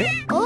え？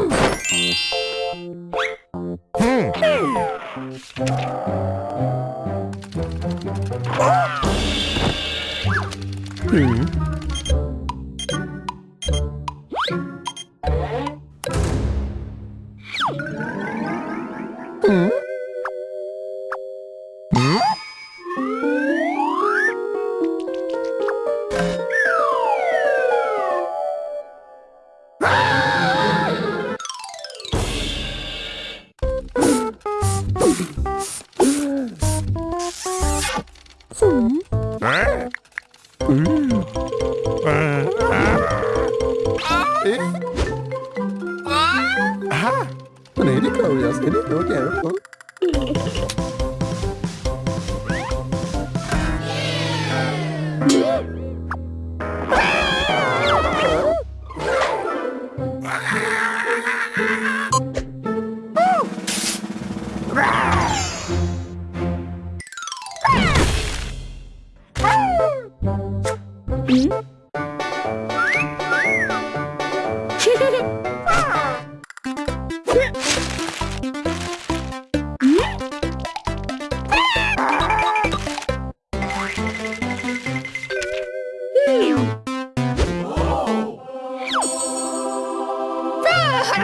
Hmm. Aha! Well, here they go, yes, here they go again.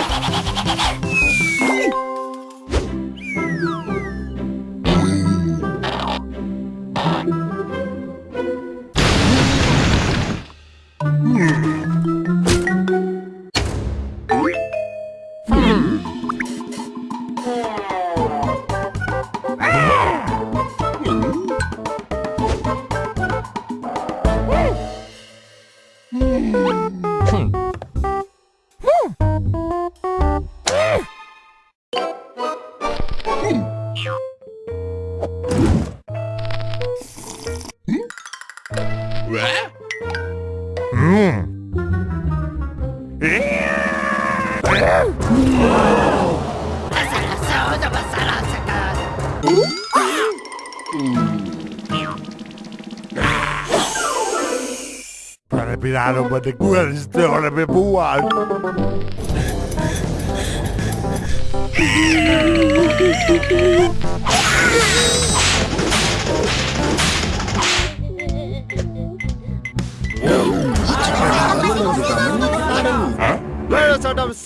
フフフフ。piráromba, de guarda ora per buar.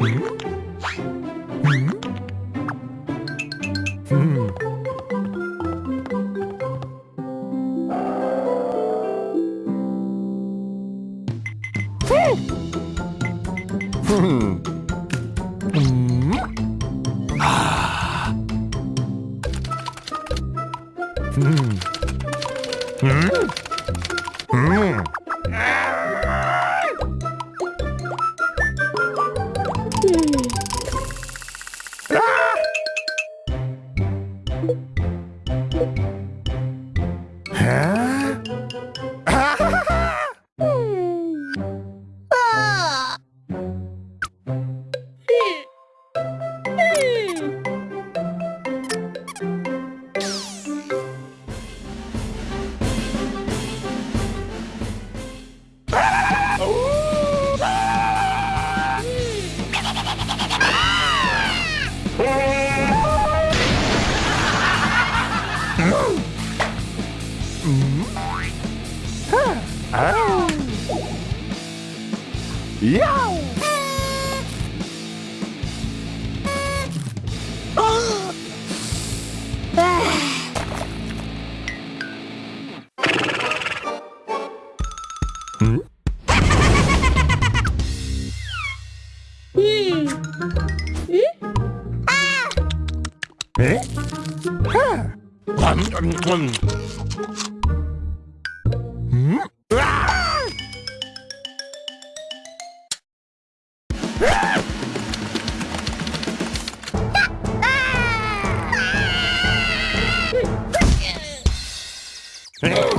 Mm-hmm. Hum. Hum. Hum. hum. Yow! Hey!